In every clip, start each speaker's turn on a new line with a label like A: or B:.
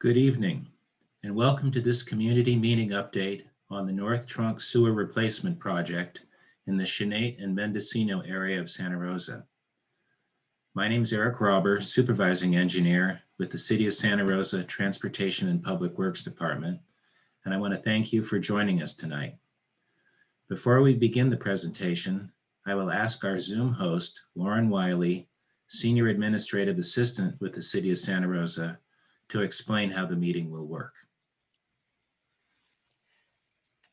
A: Good evening and welcome to this community meeting update on the North Trunk Sewer Replacement Project in the Chanate and Mendocino area of Santa Rosa. My name is Eric Robber, Supervising Engineer with the City of Santa Rosa Transportation and Public Works Department, and I want to thank you for joining us tonight. Before we begin the presentation, I will ask our Zoom host, Lauren Wiley, Senior Administrative Assistant with the City of Santa Rosa, to explain how the meeting will work.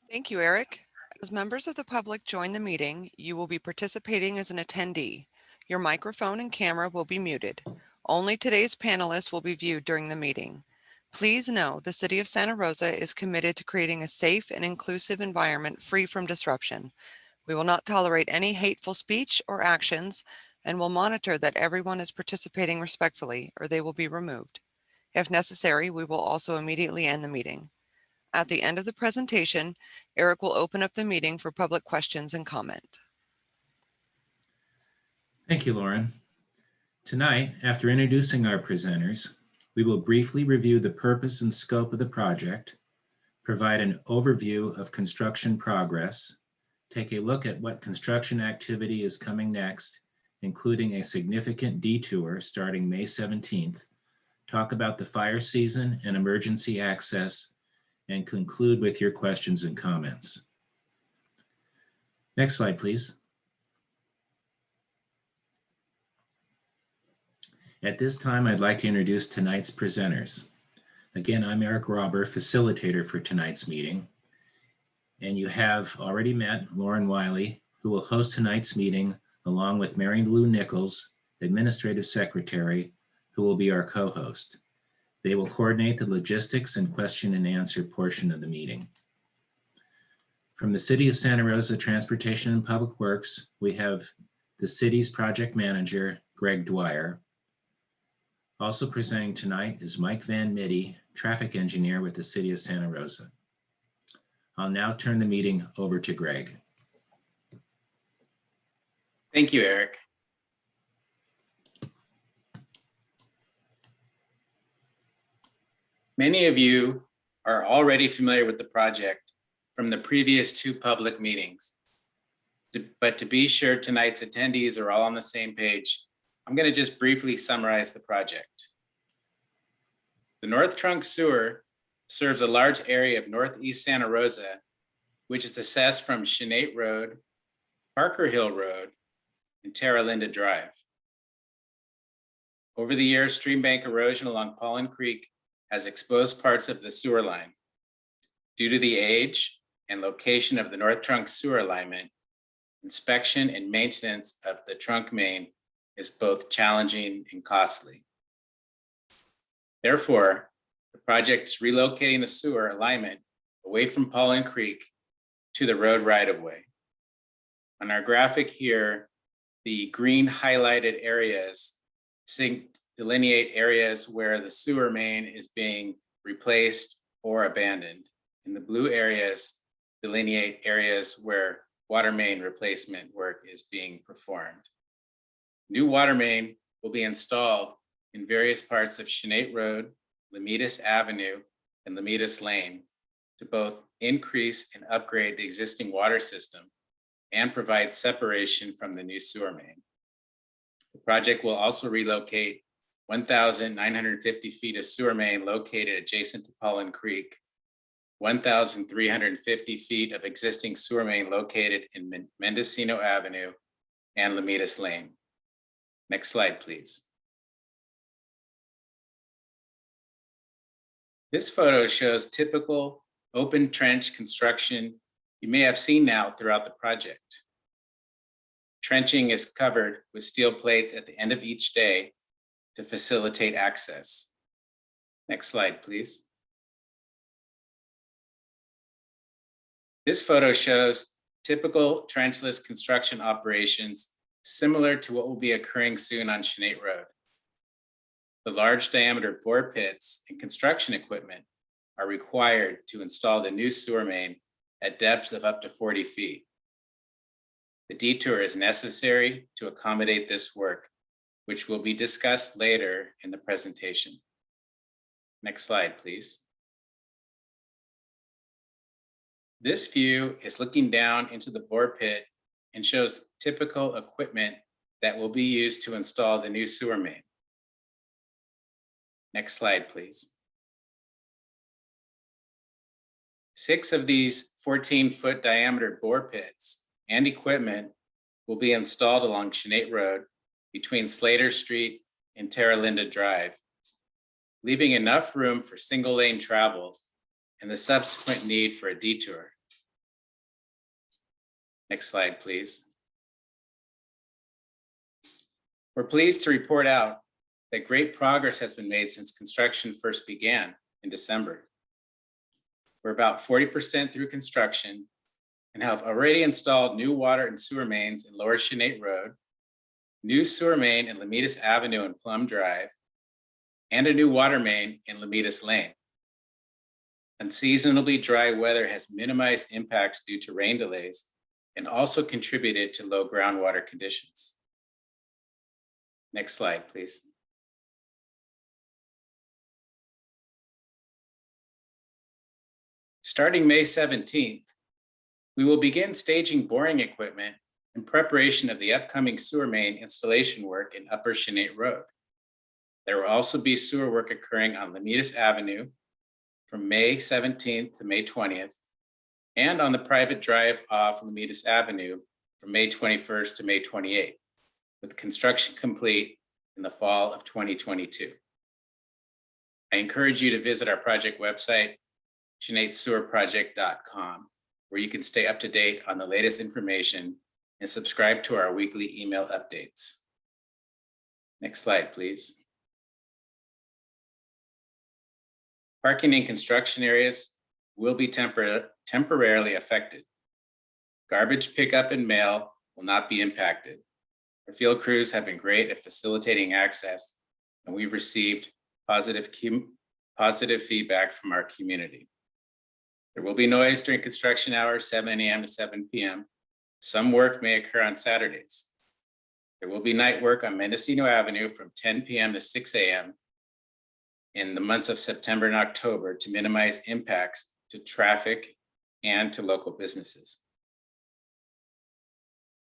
B: Thank you, Eric. As members of the public join the meeting, you will be participating as an attendee. Your microphone and camera will be muted. Only today's panelists will be viewed during the meeting. Please know the City of Santa Rosa is committed to creating a safe and inclusive environment free from disruption. We will not tolerate any hateful speech or actions and will monitor that everyone is participating respectfully or they will be removed. If necessary, we will also immediately end the meeting. At the end of the presentation, Eric will open up the meeting for public questions and comment.
A: Thank you, Lauren. Tonight, after introducing our presenters, we will briefly review the purpose and scope of the project, provide an overview of construction progress, take a look at what construction activity is coming next, including a significant detour starting May 17th, talk about the fire season and emergency access, and conclude with your questions and comments. Next slide, please. At this time, I'd like to introduce tonight's presenters. Again, I'm Eric Robber, facilitator for tonight's meeting. And you have already met Lauren Wiley, who will host tonight's meeting along with Mary Lou Nichols, Administrative Secretary, who will be our co-host. They will coordinate the logistics and question and answer portion of the meeting. From the City of Santa Rosa Transportation and Public Works, we have the city's project manager, Greg Dwyer. Also presenting tonight is Mike Van Mitty, traffic engineer with the City of Santa Rosa. I'll now turn the meeting over to Greg.
C: Thank you, Eric. Many of you are already familiar with the project from the previous two public meetings. But to be sure tonight's attendees are all on the same page, I'm going to just briefly summarize the project. The North Trunk Sewer serves a large area of Northeast Santa Rosa, which is accessed from Chanate Road, Parker Hill Road, and Terra Linda Drive. Over the years, stream bank erosion along Paulin Creek has exposed parts of the sewer line. Due to the age and location of the North Trunk sewer alignment, inspection and maintenance of the trunk main is both challenging and costly. Therefore, the project is relocating the sewer alignment away from Paulin Creek to the road right-of-way. On our graphic here, the green highlighted areas delineate areas where the sewer main is being replaced or abandoned. And the blue areas delineate areas where water main replacement work is being performed. New water main will be installed in various parts of Chanate Road, Lomitas Avenue, and Lomitas Lane to both increase and upgrade the existing water system and provide separation from the new sewer main. The project will also relocate 1,950 feet of sewer main located adjacent to Paulin Creek, 1,350 feet of existing sewer main located in Mendocino Avenue and Lomitas Lane. Next slide, please. This photo shows typical open trench construction you may have seen now throughout the project. Trenching is covered with steel plates at the end of each day to facilitate access. Next slide, please. This photo shows typical trenchless construction operations similar to what will be occurring soon on Chanate Road. The large diameter bore pits and construction equipment are required to install the new sewer main at depths of up to 40 feet. The detour is necessary to accommodate this work which will be discussed later in the presentation. Next slide, please. This view is looking down into the bore pit and shows typical equipment that will be used to install the new sewer main. Next slide, please. Six of these 14-foot diameter bore pits and equipment will be installed along Chanate Road between Slater Street and Terra Linda Drive, leaving enough room for single lane travel and the subsequent need for a detour. Next slide, please. We're pleased to report out that great progress has been made since construction first began in December. We're about 40% through construction and have already installed new water and sewer mains in Lower Chanate Road, new sewer main in Lomitas Avenue and Plum Drive, and a new water main in Lomitas Lane. Unseasonably dry weather has minimized impacts due to rain delays and also contributed to low groundwater conditions. Next slide, please. Starting May 17th, we will begin staging boring equipment in preparation of the upcoming sewer main installation work in Upper Chanate Road. There will also be sewer work occurring on Lomitas Avenue from May 17th to May 20th, and on the private drive off Lomitas Avenue from May 21st to May 28th, with construction complete in the fall of 2022. I encourage you to visit our project website, chanatesewerproject.com, where you can stay up to date on the latest information and subscribe to our weekly email updates. Next slide, please. Parking in construction areas will be tempor- temporarily affected. Garbage pickup and mail will not be impacted. Our field crews have been great at facilitating access, and we've received positive, positive feedback from our community. There will be noise during construction hours, 7 a.m. to 7 p.m. Some work may occur on Saturdays. There will be night work on Mendocino Avenue from 10 p.m. to 6 a.m. in the months of September and October to minimize impacts to traffic and to local businesses.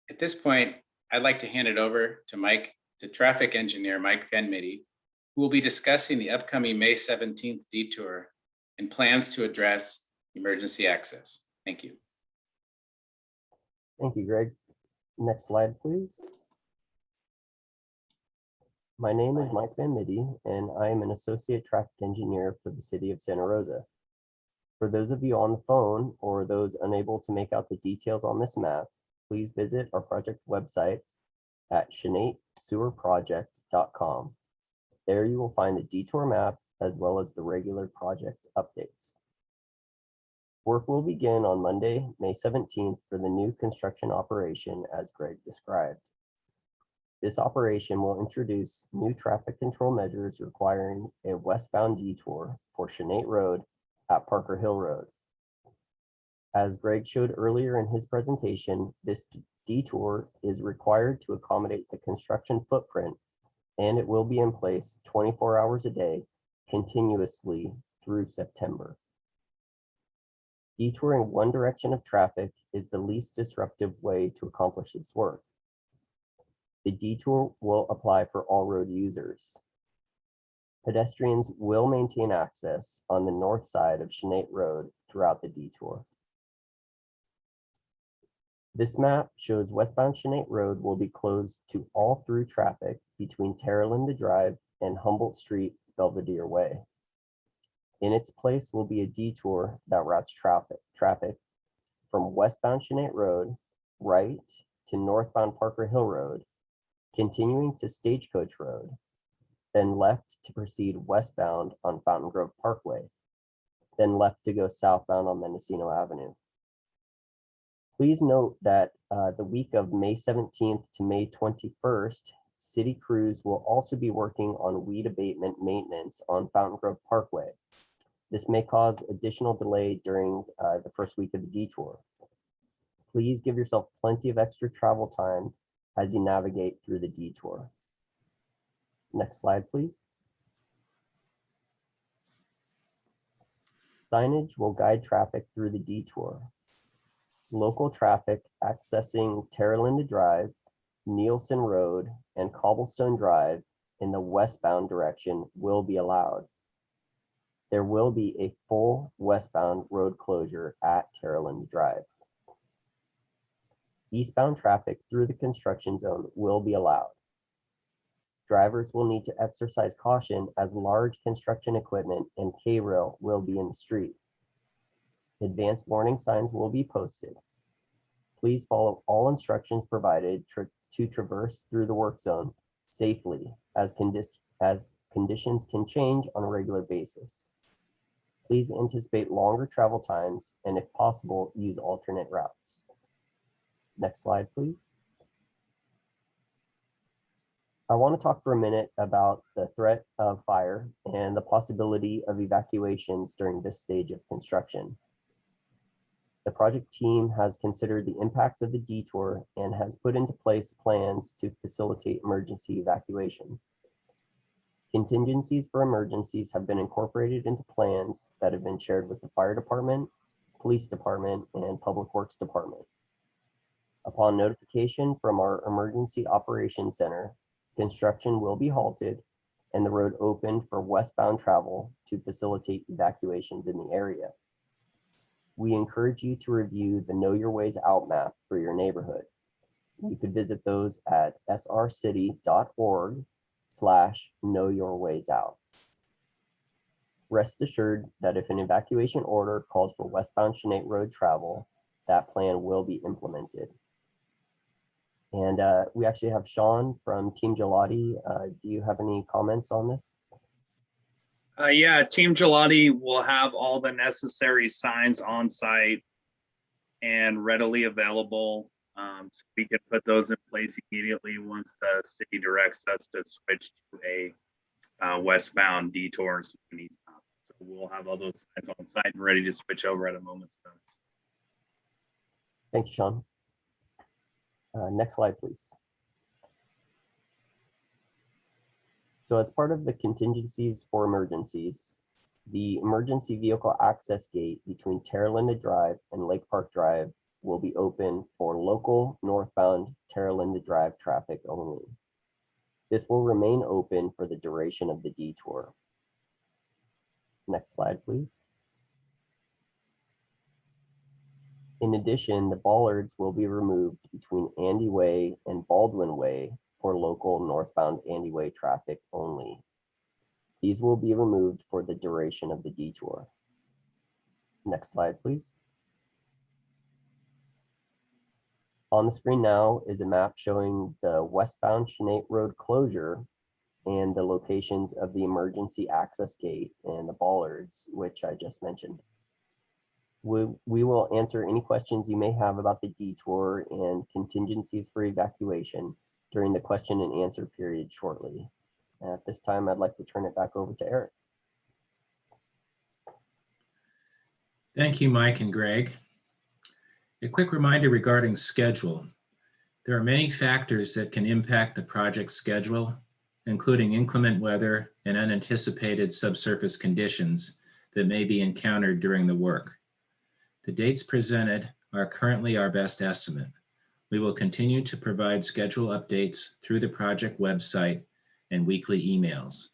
C: At this point, I'd like to hand it over to Mike, to traffic engineer Mike Van Mitty, who will be discussing the upcoming May 17th detour and plans to address emergency access. Thank you.
D: Thank you, Greg. Next slide, please. My name is Mike Van Mitty, and I am an associate traffic engineer for the city of Santa Rosa. For those of you on the phone or those unable to make out the details on this map, please visit our project website at chanatesewerproject.com. There you will find the detour map as well as the regular project updates. Work will begin on Monday, May 17th for the new construction operation as Greg described. This operation will introduce new traffic control measures requiring a westbound detour for Chanate Road at Parker Hill Road. As Greg showed earlier in his presentation, this detour is required to accommodate the construction footprint and it will be in place 24 hours a day continuously through September. Detouring one direction of traffic is the least disruptive way to accomplish this work. The detour will apply for all road users. Pedestrians will maintain access on the north side of Chanate Road throughout the detour. This map shows westbound Chanate Road will be closed to all through traffic between Terra Linda Drive and Humboldt Street, Belvedere Way. In its place will be a detour that routes traffic, traffic from westbound Chanate Road right to northbound Parker Hill Road, continuing to Stagecoach Road, then left to proceed westbound on Fountain Grove Parkway, then left to go southbound on Mendocino Avenue. Please note that uh, the week of May 17th to May 21st, city crews will also be working on weed abatement maintenance on Fountain Grove Parkway. This may cause additional delay during uh, the first week of the detour. Please give yourself plenty of extra travel time as you navigate through the detour. Next slide, please. Signage will guide traffic through the detour. Local traffic accessing Terra Linda Drive, Nielsen Road, and Cobblestone Drive in the westbound direction will be allowed. There will be a full westbound road closure at Terra Linda Drive. Eastbound traffic through the construction zone will be allowed. Drivers will need to exercise caution as large construction equipment and K-rail will be in the street. Advanced warning signs will be posted. Please follow all instructions provided tra- to traverse through the work zone safely as condis- as conditions can change on a regular basis. Please anticipate longer travel times and if possible, use alternate routes. Next slide, please. I want to talk for a minute about the threat of fire and the possibility of evacuations during this stage of construction. The project team has considered the impacts of the detour and has put into place plans to facilitate emergency evacuations. Contingencies for emergencies have been incorporated into plans that have been shared with the fire department, police department, and public works department. Upon notification from our Emergency Operations Center, construction will be halted and the road opened for westbound travel to facilitate evacuations in the area. We encourage you to review the Know Your Ways Out map for your neighborhood. You could visit those at srcity.org slash know your ways out. Rest assured that if an evacuation order calls for westbound Chanate Road travel, that plan will be implemented. And uh, we actually have Sean from Team Ghilotti. Uh, do you have any comments on this?
E: Uh, yeah, Team Ghilotti will have all the necessary signs on site and readily available. Um, so we can put those in place immediately once the city directs us to switch to a uh, westbound detour. So we'll have all those signs on site and ready to switch over at a moment's notice.
D: Thank you, Sean. Uh, next slide, please. So as part of the contingencies for emergencies, the emergency vehicle access gate between Terra Linda Drive and Lake Park Drive will be open for local northbound Terra Linda Drive traffic only. This will remain open for the duration of the detour. Next slide, please. In addition, the bollards will be removed between Andy Way and Baldwin Way for local northbound Andy Way traffic only. These will be removed for the duration of the detour. Next slide, please. On the screen now is a map showing the westbound Chanate Road closure and the locations of the emergency access gate and the bollards, which I just mentioned. We, we will answer any questions you may have about the detour and contingencies for evacuation during the question and answer period shortly. At this time, I'd like to turn it back over to Eric.
A: Thank you, Mike and Greg. A quick reminder regarding schedule. There are many factors that can impact the project schedule, including inclement weather and unanticipated subsurface conditions that may be encountered during the work. The dates presented are currently our best estimate. We will continue to provide schedule updates through the project website and weekly emails.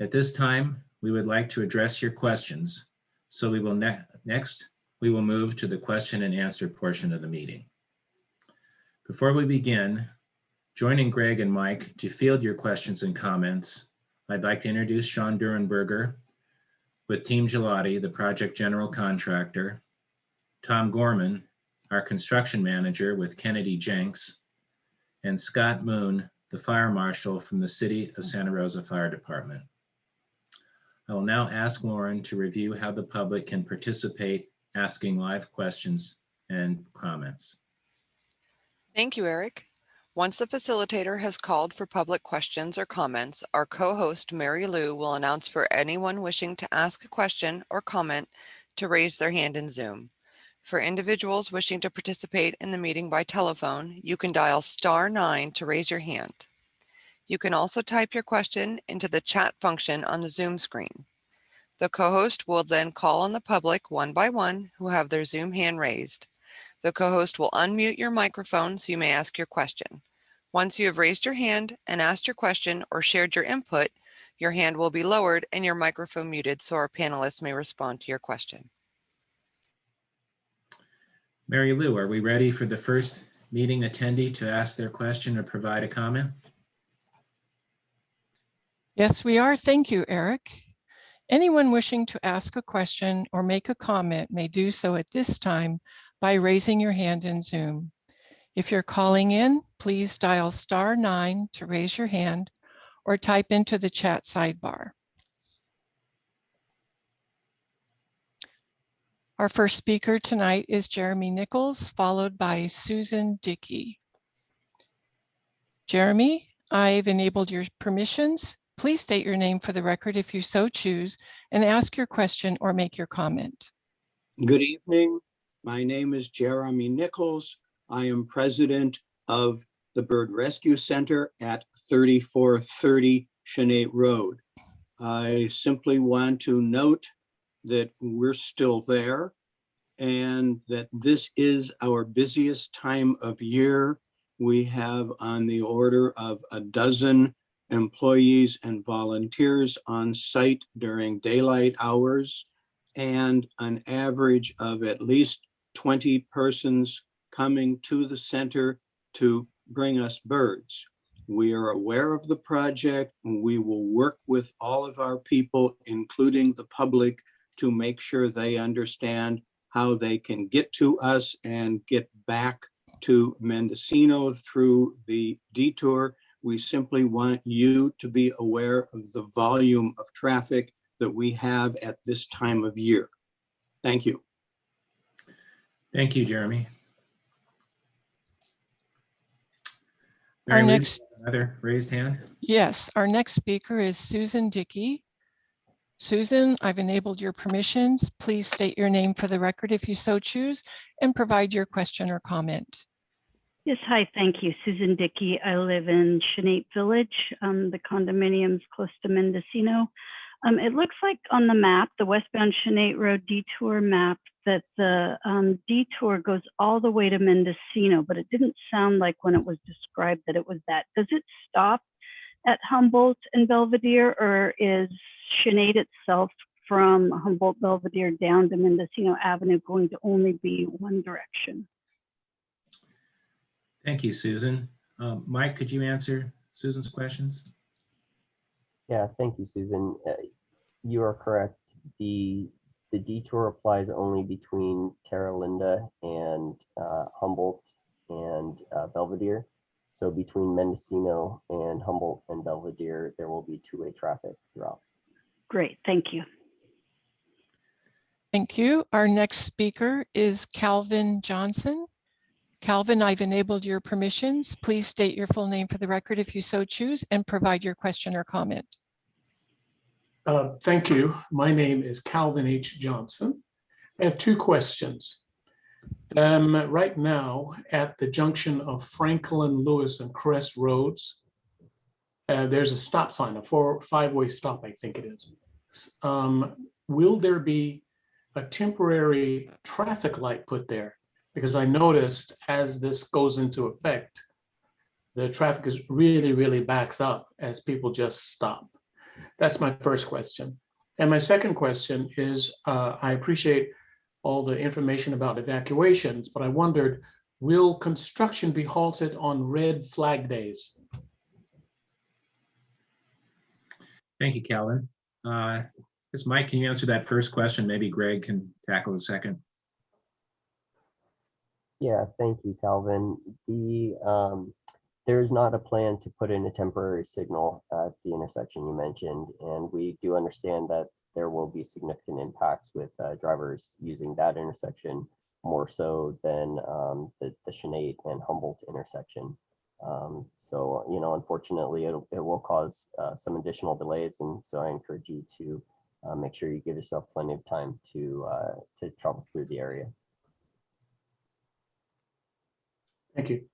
A: At this time, we would like to address your questions. So we will ne next, we will move to the question and answer portion of the meeting. Before we begin, joining Greg and Mike to field your questions and comments, I'd like to introduce Sean Durenberger with Team Ghilotti, the project general contractor, Tom Gorman, our construction manager with Kennedy Jenks, and Scott Moon, the fire marshal from the City of Santa Rosa Fire Department. I will now ask Lauren to review how the public can participate, asking live questions and comments.
B: Thank you, Eric. Once the facilitator has called for public questions or comments, our co-host Mary Lou will announce for anyone wishing to ask a question or comment to raise their hand in Zoom. For individuals wishing to participate in the meeting by telephone, you can dial star nine to raise your hand. You can also type your question into the chat function on the Zoom screen. The co-host will then call on the public one by one who have their Zoom hand raised. The co-host will unmute your microphone so you may ask your question. Once you have raised your hand and asked your question or shared your input, your hand will be lowered and your microphone muted so our panelists may respond to your question.
A: Mary Lou, are we ready for the first meeting attendee to ask their question or provide a comment?
F: Yes, we are. Thank you, Eric. Anyone wishing to ask a question or make a comment may do so at this time by raising your hand in Zoom. If you're calling in, please dial star nine to raise your hand or type into the chat sidebar. Our first speaker tonight is Jeremy Nichols, followed by Susan Dickey. Jeremy, I've enabled your permissions. Please state your name for the record if you so choose and ask your question or make your comment.
G: Good evening. My name is Jeremy Nichols. I am president of the Bird Rescue Center at 3430 Chanate Road. I simply want to note that we're still there and that this is our busiest time of year. We have on the order of a dozen employees and volunteers on site during daylight hours and an average of at least 20 persons coming to the center to bring us birds. We are aware of the project and we will work with all of our people, including the public, to make sure they understand how they can get to us and get back to Mendocino through the detour. We simply want you to be aware of the volume of traffic that we have at this time of year. Thank you.
A: Thank you, Jeremy.
F: Our
A: Mary Lou,
F: next-
A: Another raised hand?
F: Yes, our next speaker is Susan Dickey. Susan, I've enabled your permissions. Please state your name for the record if you so choose and provide your question or comment.
H: Yes, hi, thank you. Susan Dickey. I live in Chanate Village, um, the condominiums close to Mendocino. Um, it looks like on the map, the westbound Chanate Road detour map, that the um, detour goes all the way to Mendocino, but it didn't sound like when it was described that it was that. Does it stop at Humboldt and Belvedere, or is Chanate itself from Humboldt Belvedere down to Mendocino Avenue going to only be one direction?
A: Thank you, Susan. Um, Mike, could you answer Susan's questions?
D: Yeah, thank you, Susan. Uh, You are correct. The, the detour applies only between Terra Linda and uh, Humboldt and uh, Belvedere. So between Mendocino and Humboldt and Belvedere, there will be two-way traffic throughout.
H: Great, thank you.
F: Thank you. Our next speaker is Calvin Johnson. Calvin, I've enabled your permissions. Please state your full name for the record if you so choose and provide your question or comment.
I: Uh, Thank you. My name is Calvin H. Johnson. I have two questions. Um, Right now, at the junction of Franklin, Lewis, and Crest Roads, uh, there's a stop sign, a four, five-way stop, I think it is. Um, Will there be a temporary traffic light put there? Because I noticed as this goes into effect, the traffic is really, really backs up as people just stop. That's my first question. And my second question is, uh, I appreciate all the information about evacuations, but I wondered, will construction be halted on red flag days?
A: Thank you, Calvin. Uh, Mike, can you answer that first question? Maybe Greg can tackle the second.
D: Yeah, thank you, Calvin. The, um, there is not a plan to put in a temporary signal at the intersection you mentioned, and we do understand that there will be significant impacts with uh, drivers using that intersection more so than um, the, the Chanate and Humboldt intersection. Um, so, you know, unfortunately, it'll, it will cause uh, some additional delays, and so I encourage you to uh, make sure you give yourself plenty of time to uh, to travel through the area.
I: Thank you.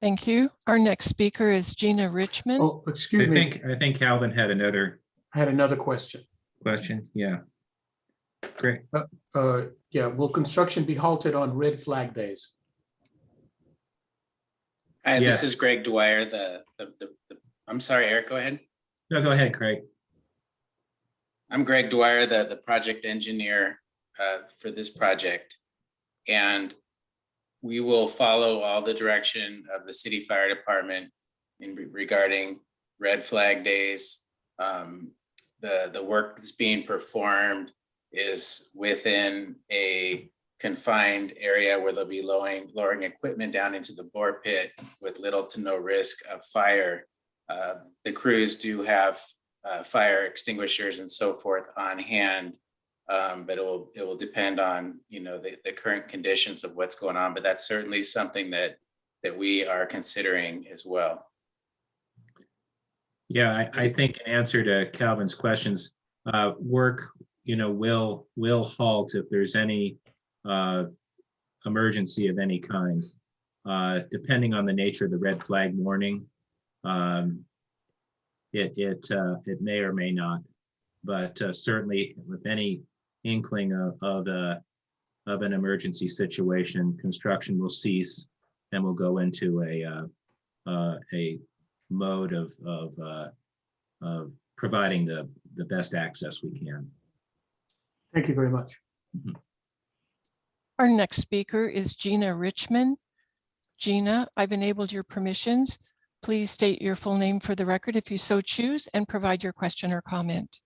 F: Thank you. Our next speaker is Gina Richmond.
I: Oh,
A: I
I: excuse me.
A: think, I think Calvin had another
I: I had another question.
A: Question? Yeah. Great.
I: Uh, yeah, will construction be halted on red flag days?
C: Hi, this is Greg Dwyer, the, the, the, the- I'm sorry, Eric, go ahead.
A: No, go ahead, Craig.
C: I'm Greg Dwyer, the, the project engineer uh, for this project. And we will follow all the direction of the city fire department in re- regarding red flag days. Um, The, the work that's being performed is within a confined area where they'll be lowering, lowering equipment down into the bore pit with little to no risk of fire. Uh, The crews do have uh, fire extinguishers and so forth on hand. Um, but it will, it will depend on, you know, the, the current conditions of what's going on, but that's certainly something that, that we are considering as well.
A: Yeah, I, I think in answer to Calvin's questions, uh, work, you know, will, will halt if there's any, uh, emergency of any kind. Uh, depending on the nature of the red flag warning, um, it, it, uh, it may or may not, but uh, certainly with any inkling of, of, uh, of an emergency situation, construction will cease and we'll go into a, uh, uh, a mode of, of, uh, of providing the, the best access we can.
I: Thank you very much.
F: Our next speaker is Gina Richmond. Gina, I've enabled your permissions. Please state your full name for the record if you so choose and provide your question or comment.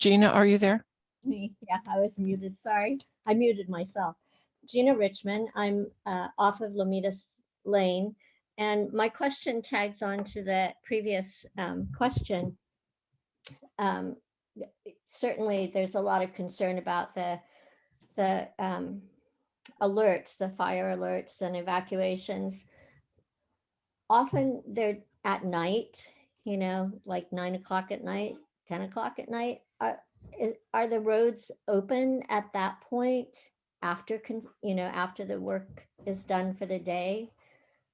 F: Gina, are you there?
J: me. Yeah, I was muted. Sorry. I muted myself. Gina Richmond. I'm uh, off of Lomitas Lane. And my question tags on to the previous um, question. Um, Certainly, there's a lot of concern about the, the um, alerts, the fire alerts and evacuations. Often they're at night, you know, like nine o'clock at night, 10 o'clock at night. Are, are the roads open at that point after, you know, after the work is done for the day?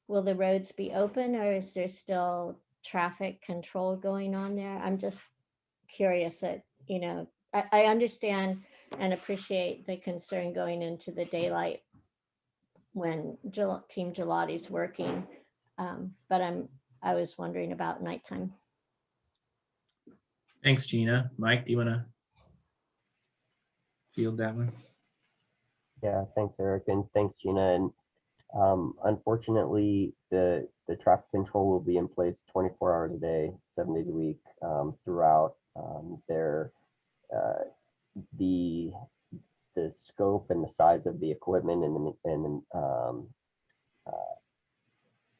J: Will the roads be open or is there still traffic control going on there? I'm just curious that, you know, I, I understand and appreciate the concern going into the daylight when Gel- Team Ghilotti's working. Um, But I'm, I was wondering about nighttime.
A: Thanks, Gina. Mike, do you want to field that one?
D: Yeah, thanks, Eric, and thanks, Gina. And um, unfortunately, the the traffic control will be in place 24 hours a day, seven days a week um, throughout. Um, there, uh, the the scope and the size of the equipment and the and um, uh,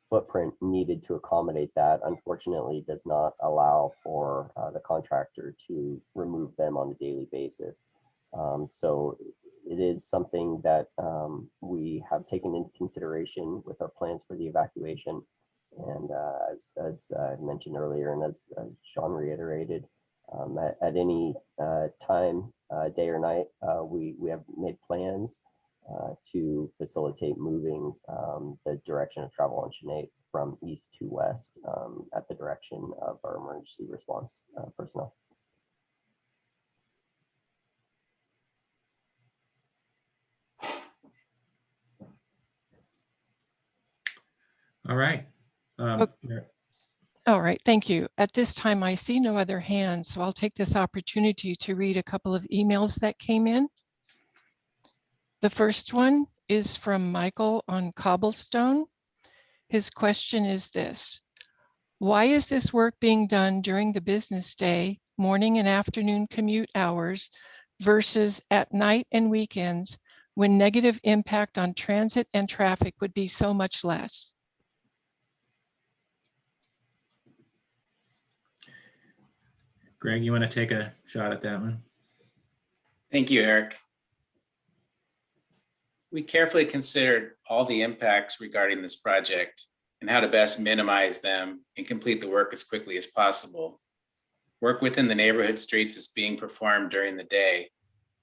D: footprint needed to accommodate that, unfortunately, does not allow for uh, the contractor to remove them on a daily basis. Um, so it is something that um, we have taken into consideration with our plans for the evacuation. And uh, as, as I mentioned earlier, and as, as Sean reiterated, um, at, at any uh, time, uh, day or night, uh, we, we have made plans uh, to facilitate moving um, the direction of travel on Chanate from east to west um, at the direction of our emergency response uh, personnel.
A: All right. Um, okay.
F: All right, thank you. At this time, I see no other hands, so I'll take this opportunity to read a couple of emails that came in. The first one is from Michael on Cobblestone. His question is this. Why is this work being done during the business day, morning and afternoon commute hours versus at night and weekends when negative impact on transit and traffic would be so much less?
A: Greg, you want to take a shot at that one?
C: Thank you, Eric. We carefully considered all the impacts regarding this project and how to best minimize them and complete the work as quickly as possible. Work within the neighborhood streets is being performed during the day.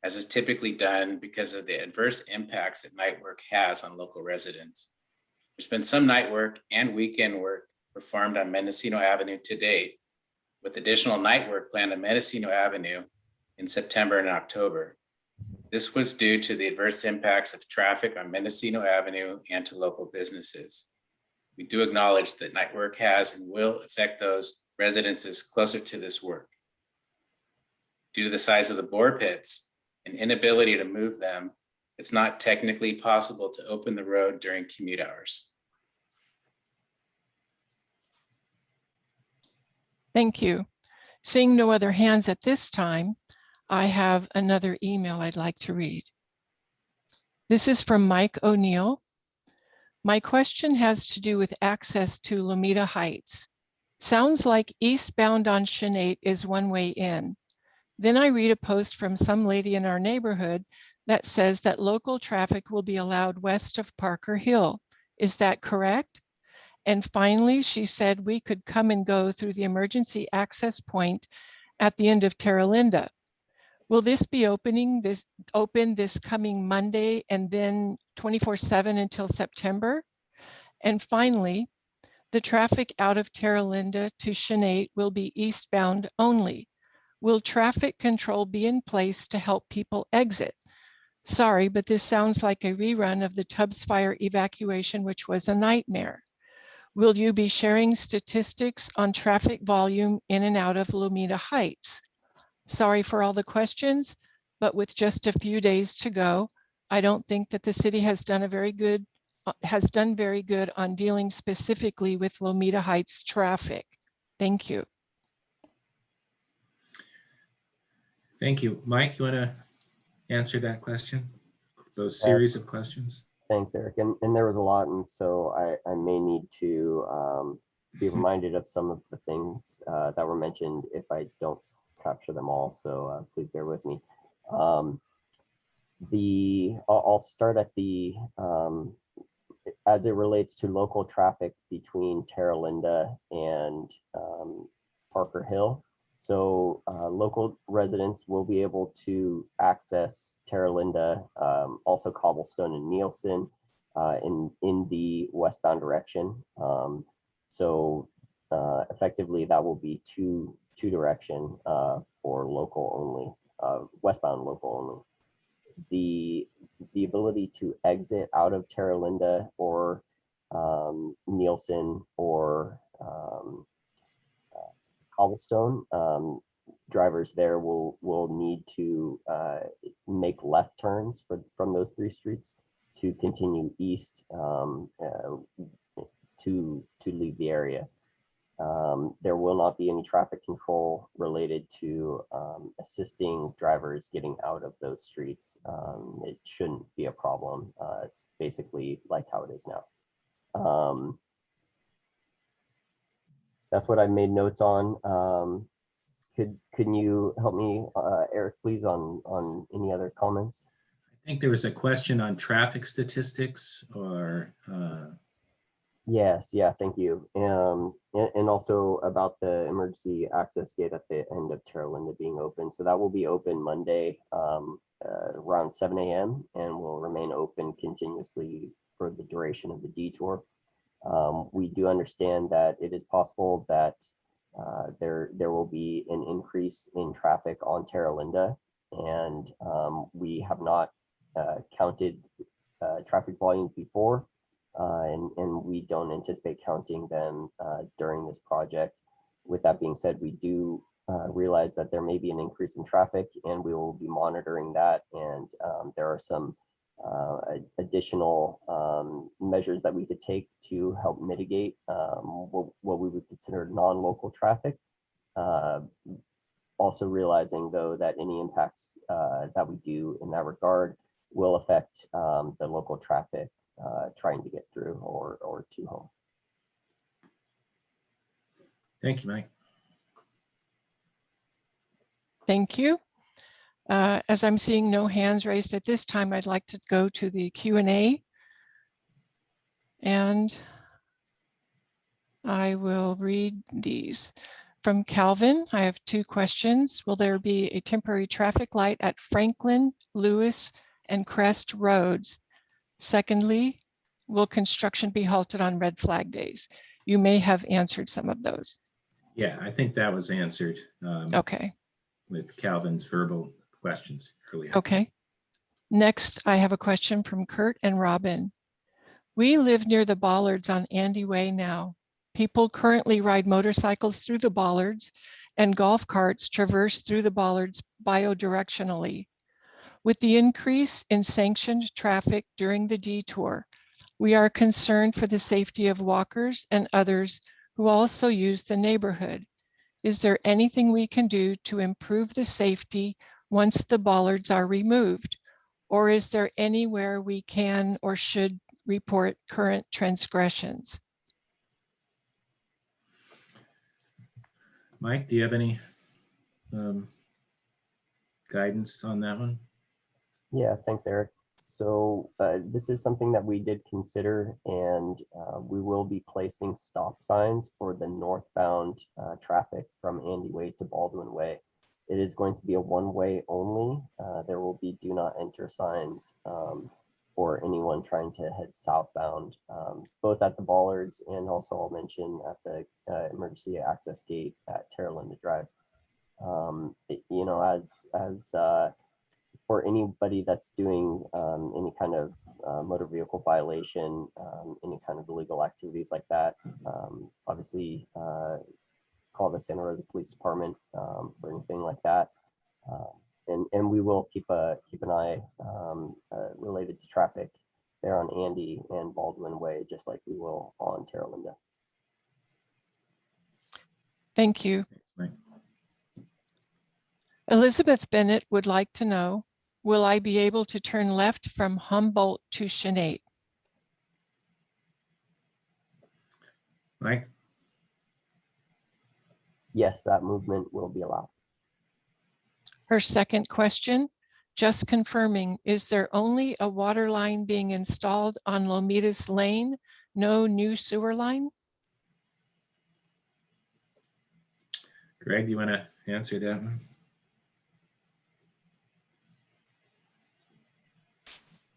C: as is typically done because of the adverse impacts that night work has on local residents. There's been some night work and weekend work performed on Mendocino Avenue to date, with additional night work planned on Mendocino Avenue in September and October. This was due to the adverse impacts of traffic on Mendocino Avenue and to local businesses. We do acknowledge that night work has and will affect those residences closer to this work. Due to the size of the bore pits and inability to move them, it's not technically possible to open the road during commute hours.
F: Thank you. Seeing no other hands at this time, I have another email I'd like to read. This is from Mike O'Neill. My question has to do with access to Lomita Heights. Sounds like eastbound on Chanate is one way in. Then I read a post from some lady in our neighborhood that says that local traffic will be allowed west of Parker Hill. Is that correct? And finally, she said we could come and go through the emergency access point at the end of Terra Linda. Will this be opening this open this coming Monday and then 24 seven until September? And finally, the traffic out of Terra Linda to Chanate will be eastbound only. Will traffic control be in place to help people exit? Sorry, but this sounds like a rerun of the Tubbs fire evacuation, which was a nightmare. Will you be sharing statistics on traffic volume in and out of Lomita Heights? Sorry for all the questions, but with just a few days to go, I don't think that the city has done a very good, uh, has done very good on dealing specifically with Lomita Heights traffic. Thank you.
A: Thank you. Mike, you want to answer that question? Those
D: Uh,
A: series of questions?
D: Thanks, Eric. And, and there was a lot, and so I, I may need to um, be reminded of some of the things uh, that were mentioned if I don't capture them all. So uh, please bear with me. Um, the I'll, start at the um, as it relates to local traffic between Terra Linda and um, Parker Hill. So uh, local residents will be able to access Terra Linda, um, also Cobblestone and Nielsen uh, in, in the westbound direction. Um, so uh, effectively that will be two, two direction uh, for local only, uh, westbound local only. The, the ability to exit out of Terra Linda or um, Nielsen or um, cobblestone, um, drivers there will will need to uh, make left turns for, from those three streets to continue east um, uh, to to leave the area. Um, there will not be any traffic control related to um, assisting drivers getting out of those streets. Um, it shouldn't be a problem. Uh, it's basically like how it is now. Um, that's what I made notes on. Um, could can you help me, uh, Eric, please, on on any other comments?
A: I think there was a question on traffic statistics or, uh,
D: Yes, yeah, thank you. Um, and, and also about the emergency access gate at the end of Terra Linda being open. So that will be open Monday um, uh, around 7 a.m. and will remain open continuously for the duration of the detour. Um, we do understand that it is possible that uh, there there will be an increase in traffic on Terra Linda, and um, we have not uh, counted uh, traffic volumes before, and and we don't anticipate counting them uh, during this project. With that being said, we do uh, realize that there may be an increase in traffic, and we will be monitoring that. And um, there are some uh, additional um, measures that we could take to help mitigate um, what, what, we would consider non-local traffic. Uh, also realizing though that any impacts uh, that we do in that regard will affect um, the local traffic uh, trying to get through or, or to home.
A: thank you, Mike.
F: Thank you. Uh, As I'm seeing no hands raised at this time, I'd like to go to the Q and A. And I will read these. From Calvin, I have two questions. Will there be a temporary traffic light at Franklin, Lewis, and Crest Roads? Secondly, will construction be halted on red flag days? You may have answered some of those.
A: Yeah, I think that was answered um,
F: Okay,
A: with Calvin's verbal questions earlier.
F: okay. Next, I have a question from Kurt and Robin. We live near the bollards on Andy Way now. People currently ride motorcycles through the bollards and golf carts traverse through the bollards biodirectionally. With the increase in sanctioned traffic during the detour, we are concerned for the safety of walkers and others who also use the neighborhood. Is there anything we can do to improve the safety once the bollards are removed? Or is there anywhere we can or should report current transgressions?
A: Mike, do you have any um, guidance on that one?
D: Yeah, thanks, Eric. So uh, this is something that we did consider and uh, we will be placing stop signs for the northbound uh, traffic from Andy Way to Baldwin Way. It is going to be a one-way only. Uh, there will be do not enter signs um, for anyone trying to head southbound, um, both at the bollards and also I'll mention at the uh, emergency access gate at Terra Linda Drive. Um, it- you know, as as uh, for anybody that's doing um, any kind of uh, motor vehicle violation, um, any kind of illegal activities like that, um, obviously uh, call the Santa Rosa Police Department um, for anything like that. Um, and, and we will keep a keep an eye um, uh, related to traffic there on Andy and Baldwin Way, just like we will on Terra Linda.
F: Thank you. Elizabeth Bennett would like to know, will I be able to turn left from Humboldt to Chanate?
A: Mike?
D: Yes, that movement will be allowed.
F: Her second question, just confirming, is there only a water line being installed on Lomitas Lane? No new sewer line?
A: Greg, do you want to answer that one?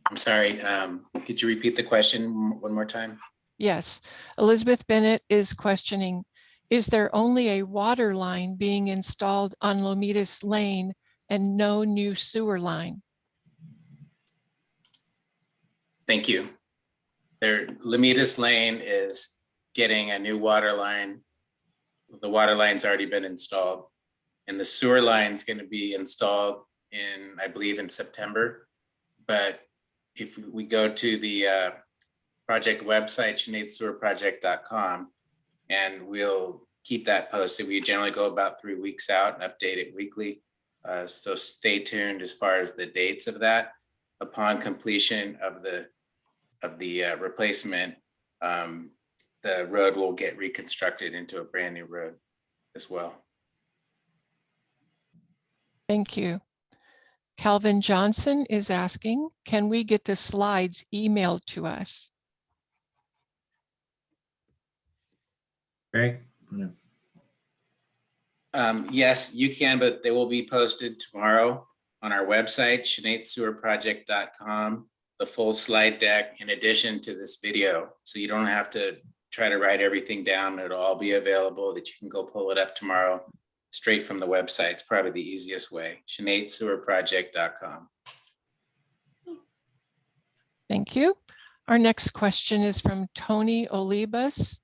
C: I'm sorry, um, could you repeat the question one more time?
F: Yes, Elizabeth Bennett is questioning, is there only a water line being installed on Lomitas Lane and no new sewer line?
C: Thank you. There, Lomitas Lane is getting a new water line. The water line's already been installed. And the sewer line's gonna be installed in, I believe, in September. But if we go to the uh, project website, chanatesewerproject.com, and we'll keep that posted. We generally go about three weeks out and update it weekly. Uh, So stay tuned as far as the dates of that. Upon completion of the of the uh, replacement, um, the road will get reconstructed into a brand new road as well.
F: Thank you. Calvin Johnson is asking, can we get the slides emailed to us?
A: Greg? Wanna-
C: Um, yes, you can, but they will be posted tomorrow on our website, chanatesewerproject.com, the full slide deck in addition to this video. So you don't have to try to write everything down. It'll all be available that you can go pull it up tomorrow straight from the website. It's probably the easiest way, chanatesewerproject.com.
F: Thank you. Our next question is from Tony Olibas.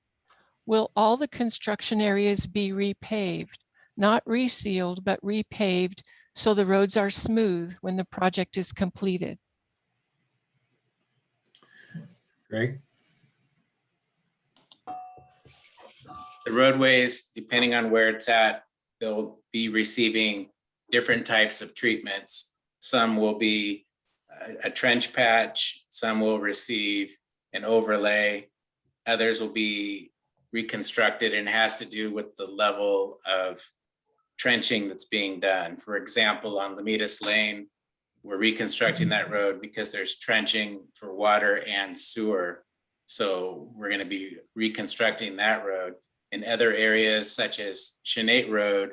F: Will all the construction areas be repaved, not resealed, but repaved so the roads are smooth when the project is completed?
A: Greg?
C: The roadways, depending on where it's at, they'll be receiving different types of treatments. Some will be a- trench patch, some will receive an overlay. Others will be reconstructed and has to do with the level of trenching that's being done. For example, on Lomitas Lane, we're reconstructing that road because there's trenching for water and sewer. So we're gonna be reconstructing that road. In other areas such as Chanate Road,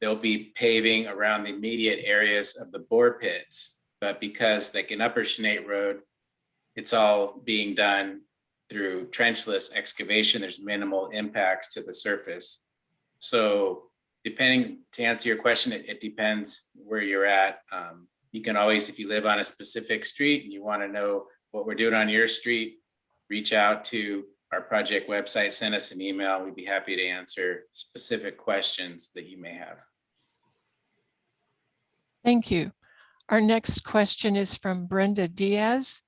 C: they'll be paving around the immediate areas of the bore pits. But because like in Upper Chanate Road, it's all being done through trenchless excavation, there's minimal impacts to the surface. So depending, to answer your question, it, it depends where you're at. Um, you can always, if you live on a specific street and you want to know what we're doing on your street, reach out to our project website, send us an email. We'd be happy to answer specific questions that you may have.
F: Thank you. Our next question is from Brenda Diaz.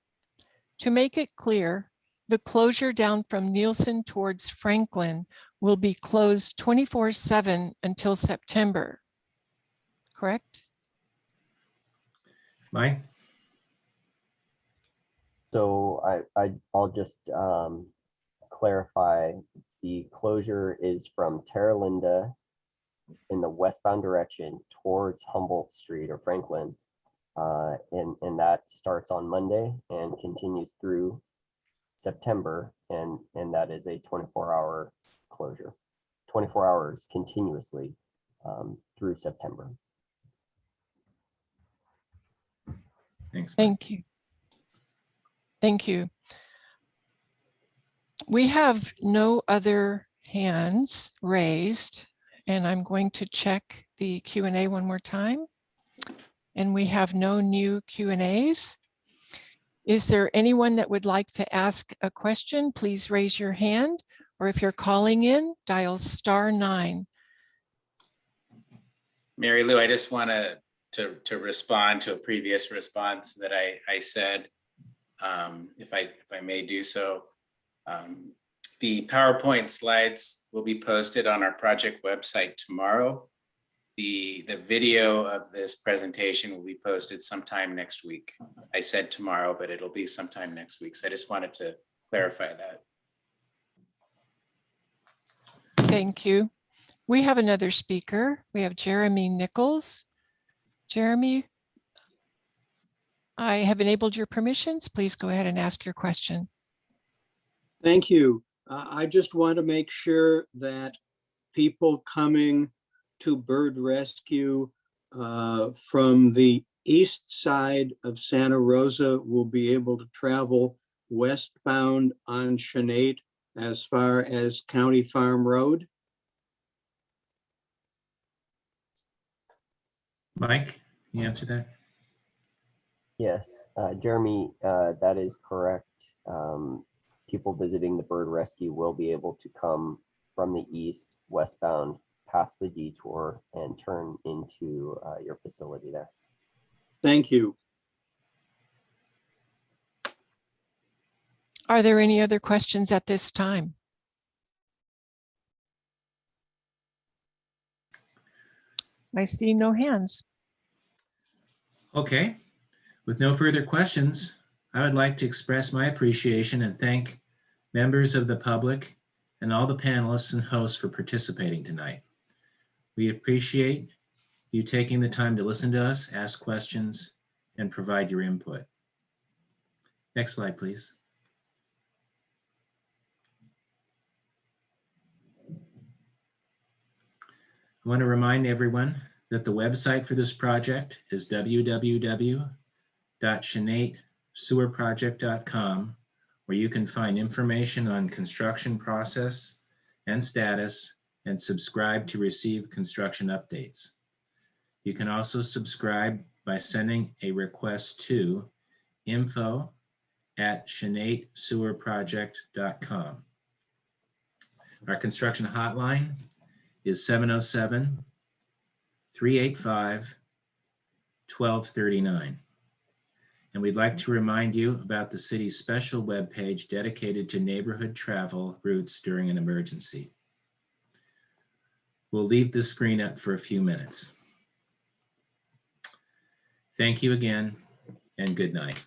F: To make it clear, the closure down from Nielsen towards Franklin will be closed 24/7 until September. Correct?
A: Mike?
D: So I, I, I'll just um, clarify, the closure is from Terra Linda in the westbound direction towards Humboldt Street or Franklin. Uh, and, and that starts on Monday and continues through September. And, and that is a 24 hour closure, 24 hours continuously um, through September.
A: Thanks.
F: Thank you. Thank you. We have no other hands raised, and I'm going to check the Q and A one more time. And we have no new Q and As. Is there anyone that would like to ask a question? Please raise your hand, or if you're calling in, dial star nine.
C: Mary Lou, I just want to, to, to respond to a previous response that I, I said, um, if I, if I may do so. Um, The PowerPoint slides will be posted on our project website tomorrow. The, the video of this presentation will be posted sometime next week. I said tomorrow, but it'll be sometime next week. So I just wanted to clarify that.
F: Thank you. We have another speaker. We have Jeremy Nichols. Jeremy, I have enabled your permissions. Please go ahead and ask your question.
G: Thank you. Uh, I just want to make sure that people coming to bird rescue uh, from the east side of Santa Rosa will be able to travel westbound on Chanate as far as County Farm Road.
A: Mike, can you answer that?
D: Yes, uh, Jeremy, uh, that is correct. Um, people visiting the bird rescue will be able to come from the east westbound past the detour and turn into uh, your facility there.
G: Thank you.
F: Are there any other questions at this time? I see no hands.
A: Okay, with no further questions, I would like to express my appreciation and thank members of the public and all the panelists and hosts for participating tonight. We appreciate you taking the time to listen to us, ask questions, and provide your input. Next slide, please. I want to remind everyone that the website for this project is www.chanatesewerproject.com, where you can find information on construction process and status and subscribe to receive construction updates. You can also subscribe by sending a request to info at chanatesewerproject.com. Our construction hotline is 707 385 1239. And we'd like to remind you about the city's special webpage dedicated to neighborhood travel routes during an emergency. We'll leave the screen up for a few minutes. Thank you again and good night.